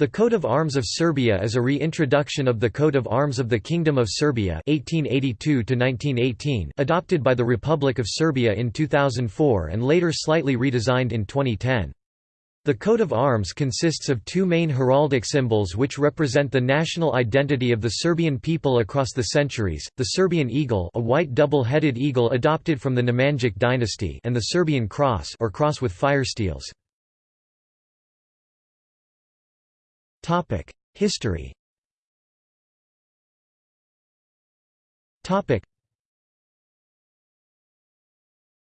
The coat of arms of Serbia is a reintroduction of the coat of arms of the Kingdom of Serbia 1882 adopted by the Republic of Serbia in 2004 and later slightly redesigned in 2010. The coat of arms consists of two main heraldic symbols which represent the national identity of the Serbian people across the centuries, the Serbian eagle a white double-headed eagle adopted from the Nemanjic dynasty and the Serbian cross or cross with fire History. Topic.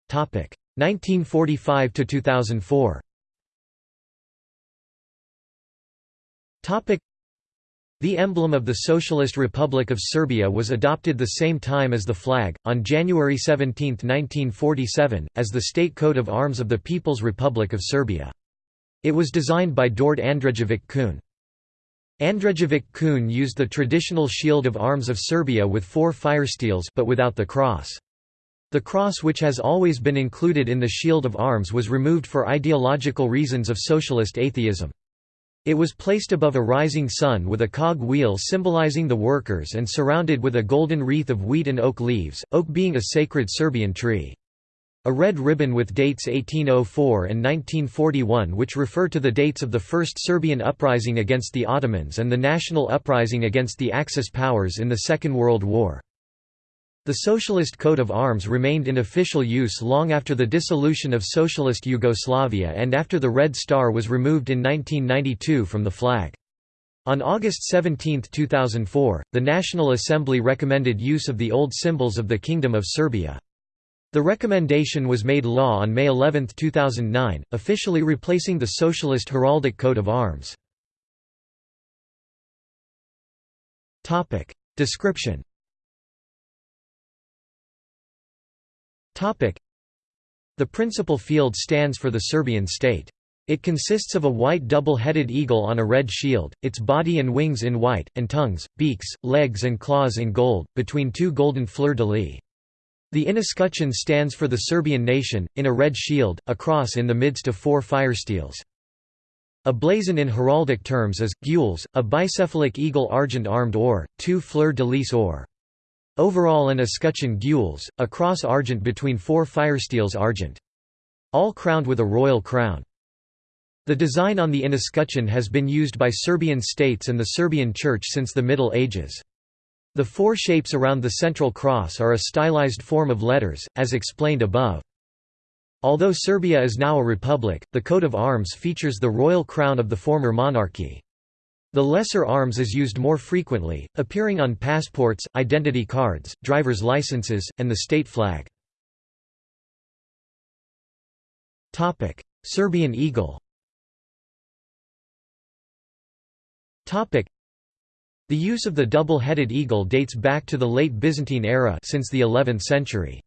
Topic: 1945 to 2004. Topic. The emblem of the Socialist Republic of Serbia was adopted the same time as the flag, on January 17, 1947, as the state coat of arms of the People's Republic of Serbia. It was designed by Dord Andrejevic Kun. Andrejevic Kun used the traditional shield of arms of Serbia with four firesteels but without the cross. The cross which has always been included in the shield of arms was removed for ideological reasons of socialist atheism. It was placed above a rising sun with a cog wheel symbolizing the workers and surrounded with a golden wreath of wheat and oak leaves, oak being a sacred Serbian tree. A red ribbon with dates 1804 and 1941 which refer to the dates of the First Serbian Uprising against the Ottomans and the National Uprising against the Axis powers in the Second World War. The socialist coat of arms remained in official use long after the dissolution of Socialist Yugoslavia and after the Red Star was removed in 1992 from the flag. On August 17, 2004, the National Assembly recommended use of the old symbols of the Kingdom of Serbia. The recommendation was made law on May 11, 2009, officially replacing the Socialist heraldic coat of arms. Description The principal field stands for the Serbian state. It consists of a white double-headed eagle on a red shield, its body and wings in white, and tongues, beaks, legs and claws in gold, between two golden fleur-de-lis. The inescutcheon stands for the Serbian nation, in a red shield, a cross in the midst of four firesteels. A blazon in heraldic terms is, gules, a bicephalic eagle argent-armed or, two fleur-de-lis or. Overall an escutcheon gules, a cross argent between four firesteels argent. All crowned with a royal crown. The design on the inescutcheon has been used by Serbian states and the Serbian Church since the Middle Ages. The four shapes around the central cross are a stylized form of letters, as explained above. Although Serbia is now a republic, the coat of arms features the royal crown of the former monarchy. The lesser arms is used more frequently, appearing on passports, identity cards, driver's licenses, and the state flag. Serbian eagle the use of the double-headed eagle dates back to the late Byzantine era since the 11th century.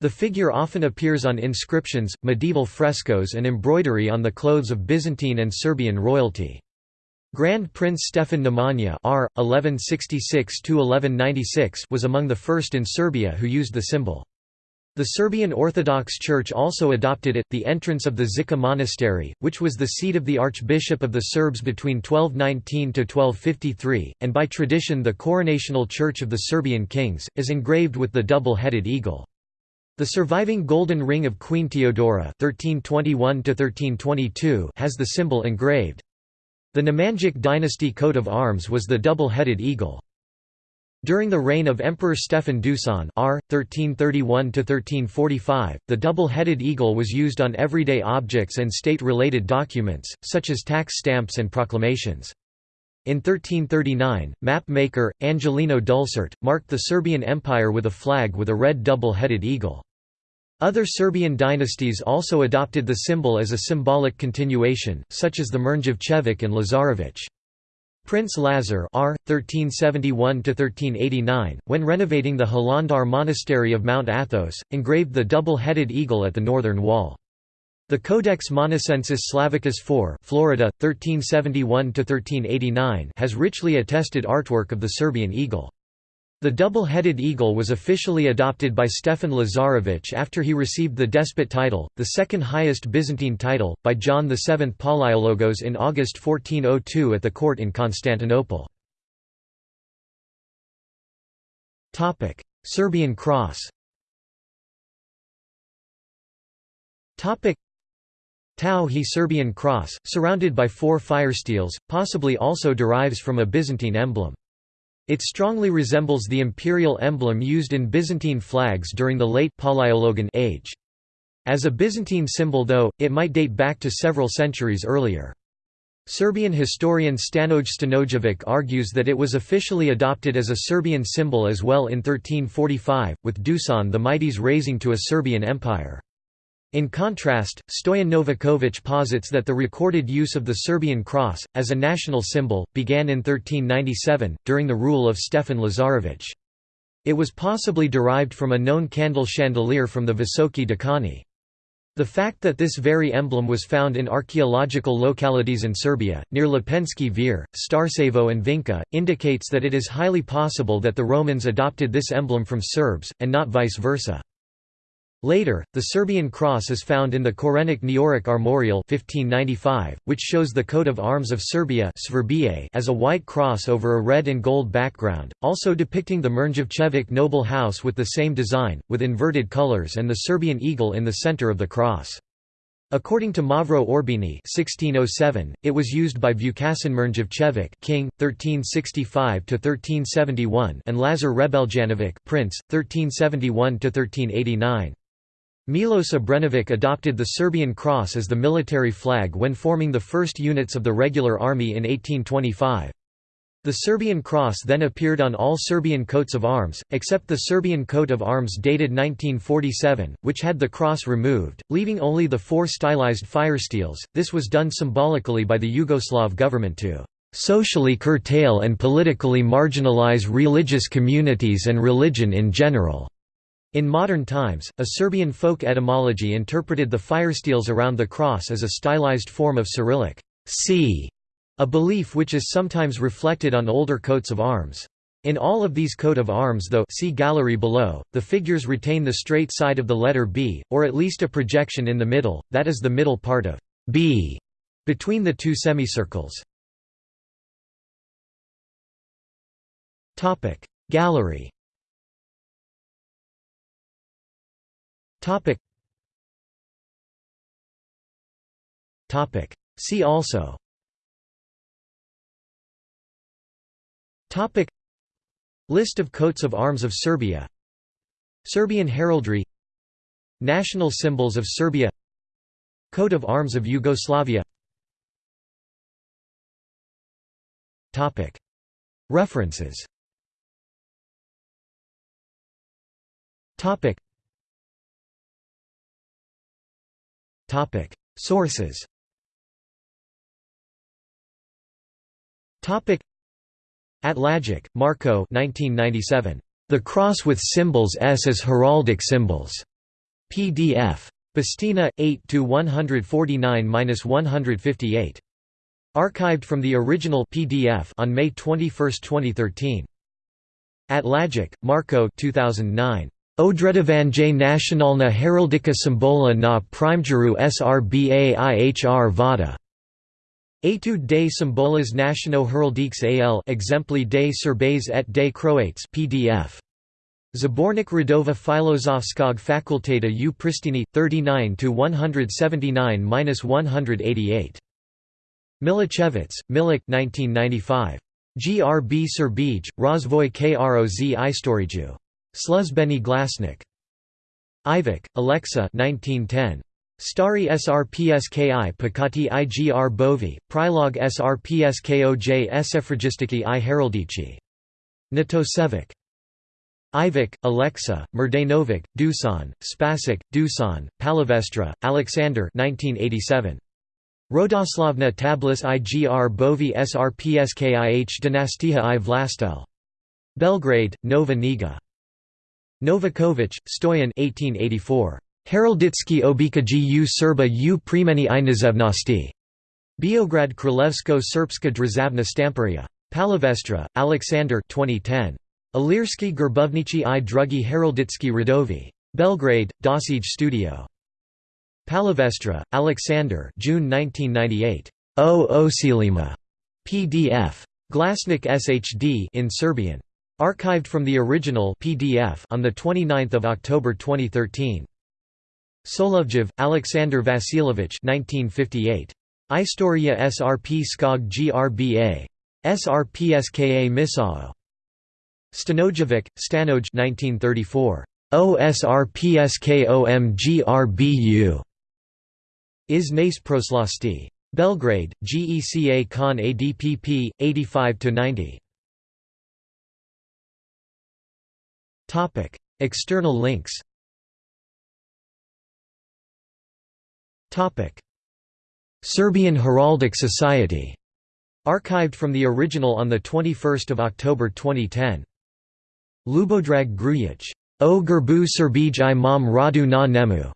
The figure often appears on inscriptions, medieval frescoes and embroidery on the clothes of Byzantine and Serbian royalty. Grand Prince Stefan Nemanja R. 1166 was among the first in Serbia who used the symbol. The Serbian Orthodox Church also adopted it. The entrance of the Žiča Monastery, which was the seat of the Archbishop of the Serbs between 1219 to 1253, and by tradition the coronational church of the Serbian kings, is engraved with the double-headed eagle. The surviving golden ring of Queen Theodora (1321–1322) has the symbol engraved. The Nemanjic dynasty coat of arms was the double-headed eagle. During the reign of Emperor Stefan Dusan R. 1331–1345, the double-headed eagle was used on everyday objects and state-related documents, such as tax stamps and proclamations. In 1339, map-maker, Angelino Dulcert, marked the Serbian Empire with a flag with a red double-headed eagle. Other Serbian dynasties also adopted the symbol as a symbolic continuation, such as the Mrnjavčević and Lazarević. Prince Lazar R. 1371–1389, when renovating the Hilandar monastery of Mount Athos, engraved the double-headed eagle at the northern wall. The Codex Monacensis Slavicus IV Florida, 1371–1389 has richly attested artwork of the Serbian eagle. The double-headed eagle was officially adopted by Stefan Lazarevich after he received the despot title, the second highest Byzantine title, by John VII Palaiologos in August 1402 at the court in Constantinople. Serbian cross Tau he Serbian cross, surrounded by four firesteels, possibly also derives from a Byzantine emblem. It strongly resembles the imperial emblem used in Byzantine flags during the late Palaiologan age. As a Byzantine symbol though, it might date back to several centuries earlier. Serbian historian Stanoj Stanojevic argues that it was officially adopted as a Serbian symbol as well in 1345, with Dusan the Mighty's raising to a Serbian empire. In contrast, Stoyan Novakovic posits that the recorded use of the Serbian cross, as a national symbol, began in 1397, during the rule of Stefan Lazarevich. It was possibly derived from a known candle chandelier from the Visoki Dekani. The fact that this very emblem was found in archaeological localities in Serbia, near Lepenski Vir, Starcevo and Vinca, indicates that it is highly possible that the Romans adopted this emblem from Serbs, and not vice versa. Later, the Serbian cross is found in the Korenik Neoric Armorial 1595, which shows the coat of arms of Serbia as a white cross over a red and gold background, also depicting the Mrnjavčević noble house with the same design, with inverted colors and the Serbian eagle in the center of the cross. According to Mavro Orbini 1607, it was used by Vukasin Mrnjavčević king, 1365–1371 and Lazar Rebeljanović prince, 1371–1389. Milos Obrenović adopted the Serbian cross as the military flag when forming the first units of the regular army in 1825. The Serbian cross then appeared on all Serbian coats of arms, except the Serbian coat of arms dated 1947, which had the cross removed, leaving only the four stylized firesteels. This was done symbolically by the Yugoslav government to socially curtail and politically marginalize religious communities and religion in general. In modern times, a Serbian folk etymology interpreted the firesteels around the cross as a stylized form of Cyrillic c, a belief which is sometimes reflected on older coats of arms. In all of these coat of arms though see gallery below, the figures retain the straight side of the letter B, or at least a projection in the middle, that is the middle part of B, between the two semicircles. Gallery Topic. Topic. See also. Topic. List of coats of arms of Serbia. Serbian heraldry. National symbols of Serbia. Coat of arms of Yugoslavia. Topic. References. Topic. Sources. Atlagic, Marco 1997. The Cross with Symbols S as Heraldic Symbols. PDF. Bastina 8 to 149-158. Archived from the original PDF on May 21, 2013. Atlagic, Marco 2009. Odredovanje nacionalna heraldika symbola na primjeru srba ihr vada. Etude des symboles nationaux heraldiques al exempli des serbes et des croates pdf. Zabornik Radova Filozofskog fakulteta u Pristini, 39–179–188. Milicevic, Milik 1995. GRB Serbij, Rozvoj Kroz Istoriju. Sluzbeni Glasnik. Ivic, Alexa 1910. Stari srpski pakati igr bovi, prilog srpskoj sefragistiki i heraldici. Natosevic. Ivic, Alexa, Mrdanovic, Dusan, Spasic, Dusan, Palavestra, Alexander 1987. Rodoslavna tablis igr bovi srpskih dynastiha i vlastel. Belgrade, Nova Niga. Novakovic, Stoyan 1884. Heralditsky obikaji u Serba u primeni i nazevnosti. Biograd Królewsko Serbska Drzavna Stamperia. Palavestra, Alexander 2010. Ilirski Gerbovnici i Drugi Heraldicki Radovi. Belgrade, Dosij Studio. Palavestra, Alexander June 1998. O Osilima. PDF. Glasnik SHD in Serbian. Archived from the original PDF on the 29th of October 2013. Solovjev, Alexander Vasilovich 1958. Istoria SRP Skog GRBA. SRPSKA Misao. Stanojevic, Stanoj 1934. OSRPSKOMGRBU. Is Nace Proslasti. Belgrade, GECA Kon ADPP, 85–90. External links Serbian Heraldic Society. Archived from the original on 21 October 2010. Lubodrag Grujic. O Gerbu Serbij i Radu na Nemu.